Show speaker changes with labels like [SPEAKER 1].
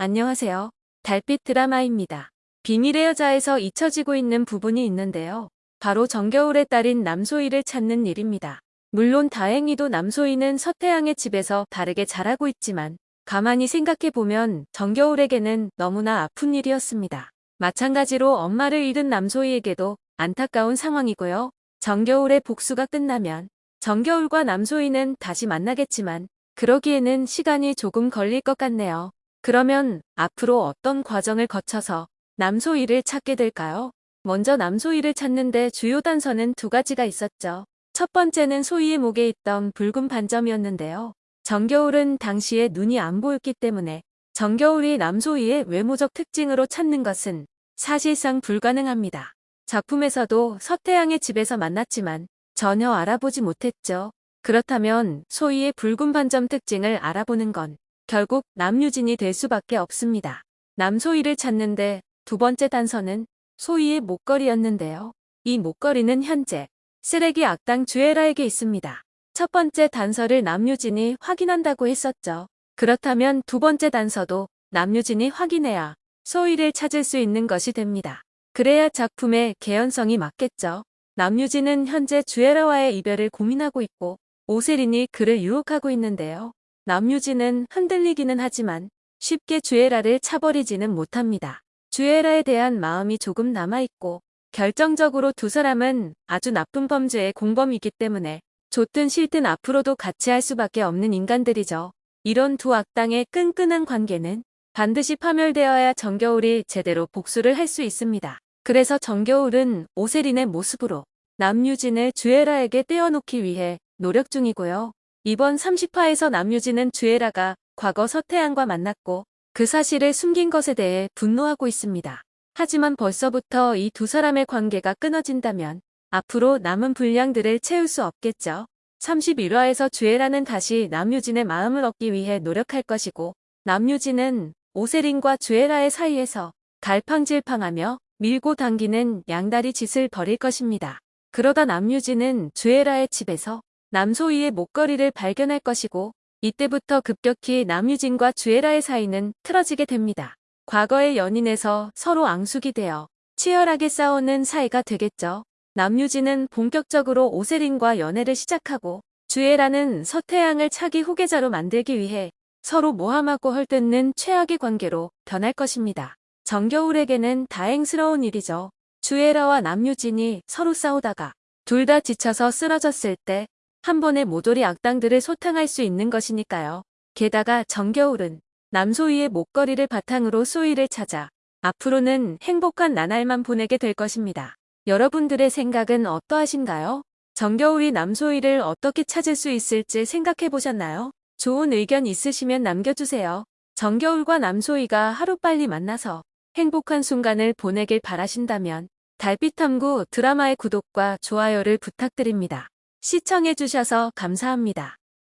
[SPEAKER 1] 안녕하세요. 달빛 드라마입니다. 비밀의 여자에서 잊혀지고 있는 부분이 있는데요. 바로 정겨울의 딸인 남소희를 찾는 일입니다. 물론 다행히도 남소희는 서태양의 집에서 다르게 자라고 있지만 가만히 생각해보면 정겨울에게는 너무나 아픈 일이었습니다. 마찬가지로 엄마를 잃은 남소희에게도 안타까운 상황이고요. 정겨울의 복수가 끝나면 정겨울과 남소희는 다시 만나겠지만 그러기에는 시간이 조금 걸릴 것 같네요. 그러면 앞으로 어떤 과정을 거쳐서 남소희를 찾게 될까요? 먼저 남소희를 찾는데 주요 단서는 두 가지가 있었죠. 첫 번째는 소희의 목에 있던 붉은 반점이었는데요. 정겨울은 당시에 눈이 안 보였기 때문에 정겨울이 남소희의 외모적 특징으로 찾는 것은 사실상 불가능합니다. 작품에서도 서태양의 집에서 만났지만 전혀 알아보지 못했죠. 그렇다면 소희의 붉은 반점 특징을 알아보는 건 결국 남유진이 될 수밖에 없습니다. 남소희를 찾는데 두 번째 단서는 소희의 목걸이였는데요. 이 목걸이는 현재 쓰레기 악당 주애라에게 있습니다. 첫 번째 단서를 남유진이 확인한다고 했었죠. 그렇다면 두 번째 단서도 남유진이 확인해야 소희를 찾을 수 있는 것이 됩니다. 그래야 작품의 개연성이 맞겠죠. 남유진은 현재 주애라와의 이별을 고민하고 있고 오세린이 그를 유혹하고 있는데요. 남유진은 흔들리기는 하지만 쉽게 주애라를 차버리지는 못합니다. 주애라에 대한 마음이 조금 남아있고 결정적으로 두 사람은 아주 나쁜 범죄의 공범이기 때문에 좋든 싫든 앞으로도 같이 할 수밖에 없는 인간들이죠. 이런 두 악당의 끈끈한 관계는 반드시 파멸되어야 정겨울이 제대로 복수를 할 수 있습니다. 그래서 정겨울은 오세린의 모습으로 남유진을 주애라에게 떼어놓기 위해 노력 중이고요. 이번 30화에서 남유진은 주애라가 과거 서태양과 만났고 그 사실을 숨긴 것에 대해 분노하고 있습니다. 하지만 벌써부터 이 두 사람의 관계가 끊어진다면 앞으로 남은 분량들을 채울 수 없겠죠. 31화에서 주애라는 다시 남유진의 마음을 얻기 위해 노력할 것이고 남유진은 오세린과 주애라의 사이에서 갈팡질팡하며 밀고 당기는 양다리 짓을 벌일 것입니다. 그러다 남유진은 주애라의 집에서 남소희의 목걸이를 발견할 것이고 이때부터 급격히 남유진과 주애라의 사이는 틀어지게 됩니다. 과거의 연인에서 서로 앙숙이 되어 치열하게 싸우는 사이가 되겠죠. 남유진은 본격적으로 오세린과 연애를 시작하고 주애라는 서태양을 차기 후계자로 만들기 위해 서로 모함하고 헐뜯는 최악의 관계로 변할 것입니다. 정겨울에게는 다행스러운 일이죠. 주애라와 남유진이 서로 싸우다가 둘 다 지쳐서 쓰러졌을 때 한 번에 모조리 악당들을 소탕할 수 있는 것이니까요. 게다가 정겨울은 남소희의 목걸이를 바탕으로 소희를 찾아 앞으로는 행복한 나날만 보내게 될 것입니다. 여러분들의 생각은 어떠하신가요? 정겨울이 남소희를 어떻게 찾을 수 있을지 생각해 보셨나요? 좋은 의견 있으시면 남겨주세요. 정겨울과 남소희가 하루빨리 만나서 행복한 순간을 보내길 바라신다면 달빛탐구 드라마의 구독과 좋아요를 부탁드립니다. 시청해주셔서 감사합니다.